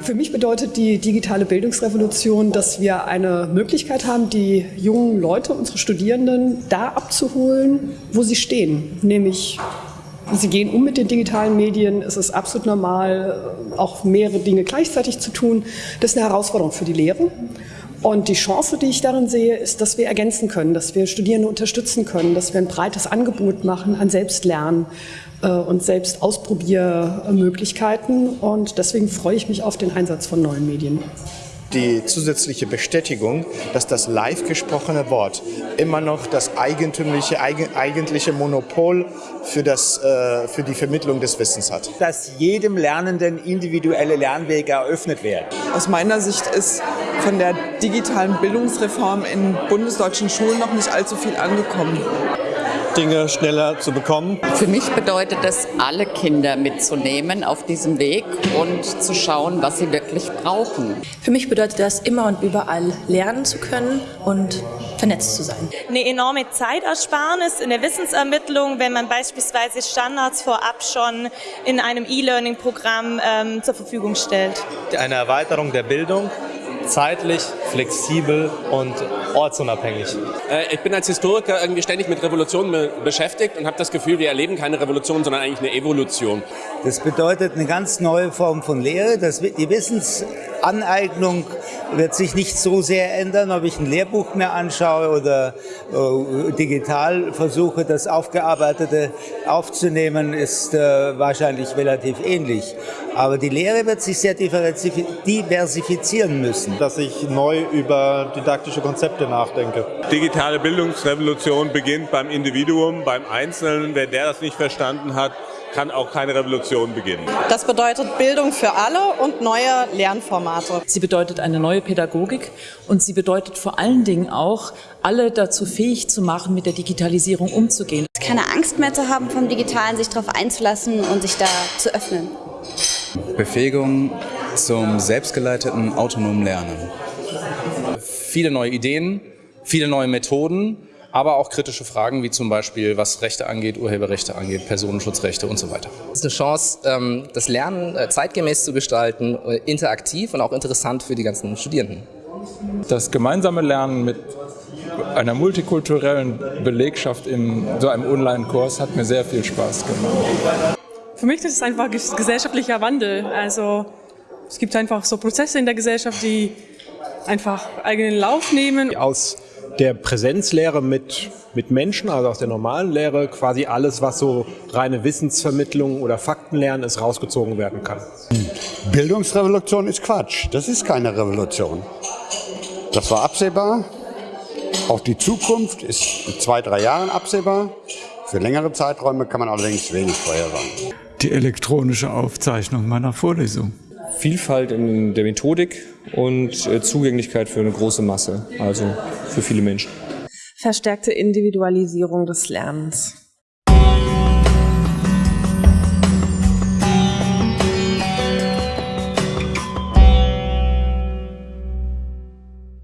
Für mich bedeutet die digitale Bildungsrevolution, dass wir eine Möglichkeit haben, die jungen Leute, unsere Studierenden, da abzuholen, wo sie stehen, nämlich Sie gehen um mit den digitalen Medien. Es ist absolut normal, auch mehrere Dinge gleichzeitig zu tun. Das ist eine Herausforderung für die Lehre. Und die Chance, die ich darin sehe, ist, dass wir ergänzen können, dass wir Studierende unterstützen können, dass wir ein breites Angebot machen an Selbstlernen äh, und Selbstausprobiermöglichkeiten. Und deswegen freue ich mich auf den Einsatz von neuen Medien die zusätzliche Bestätigung, dass das live gesprochene Wort immer noch das eigentümliche, eigentliche Monopol für, das, äh, für die Vermittlung des Wissens hat. Dass jedem Lernenden individuelle Lernwege eröffnet werden. Aus meiner Sicht ist von der digitalen Bildungsreform in bundesdeutschen Schulen noch nicht allzu viel angekommen. Dinge schneller zu bekommen. Für mich bedeutet es, alle Kinder mitzunehmen auf diesem Weg und zu schauen, was sie wirklich brauchen. Für mich bedeutet das, immer und überall lernen zu können und vernetzt zu sein. Eine enorme Zeitersparnis in der Wissensermittlung, wenn man beispielsweise Standards vorab schon in einem E-Learning-Programm ähm, zur Verfügung stellt. Eine Erweiterung der Bildung zeitlich, flexibel und ortsunabhängig. Äh, ich bin als Historiker irgendwie ständig mit Revolutionen beschäftigt und habe das Gefühl, wir erleben keine Revolution, sondern eigentlich eine Evolution. Das bedeutet eine ganz neue Form von Lehre. Das, die Wissensaneignung wird sich nicht so sehr ändern, ob ich ein Lehrbuch mir anschaue oder äh, digital versuche, das Aufgearbeitete aufzunehmen, ist äh, wahrscheinlich relativ ähnlich. Aber die Lehre wird sich sehr diversifizieren müssen. Dass ich neu über didaktische Konzepte nachdenke. Digitale Bildungsrevolution beginnt beim Individuum, beim Einzelnen. Wer der das nicht verstanden hat, kann auch keine Revolution beginnen. Das bedeutet Bildung für alle und neue Lernformate. Sie bedeutet eine neue Pädagogik und sie bedeutet vor allen Dingen auch, alle dazu fähig zu machen, mit der Digitalisierung umzugehen. Keine Angst mehr zu haben vom Digitalen, sich darauf einzulassen und sich da zu öffnen. Befähigung zum selbstgeleiteten autonomen Lernen. Viele neue Ideen, viele neue Methoden, aber auch kritische Fragen wie zum Beispiel, was Rechte angeht, Urheberrechte angeht, Personenschutzrechte und so weiter. Es ist eine Chance, ähm, das Lernen äh, zeitgemäß zu gestalten, äh, interaktiv und auch interessant für die ganzen Studierenden. Das gemeinsame Lernen mit einer multikulturellen Belegschaft in so einem Online-Kurs hat mir sehr viel Spaß gemacht. Für mich ist es einfach gesellschaftlicher Wandel. Also es gibt einfach so Prozesse in der Gesellschaft, die einfach eigenen Lauf nehmen. Aus der Präsenzlehre mit, mit Menschen, also aus der normalen Lehre, quasi alles, was so reine Wissensvermittlung oder Faktenlernen ist, rausgezogen werden kann. Bildungsrevolution ist Quatsch. Das ist keine Revolution. Das war absehbar. Auch die Zukunft ist in zwei, drei Jahren absehbar. Für längere Zeiträume kann man allerdings wenig vorhersagen die elektronische Aufzeichnung meiner Vorlesung. Vielfalt in der Methodik und äh, Zugänglichkeit für eine große Masse, also für viele Menschen. Verstärkte Individualisierung des Lernens.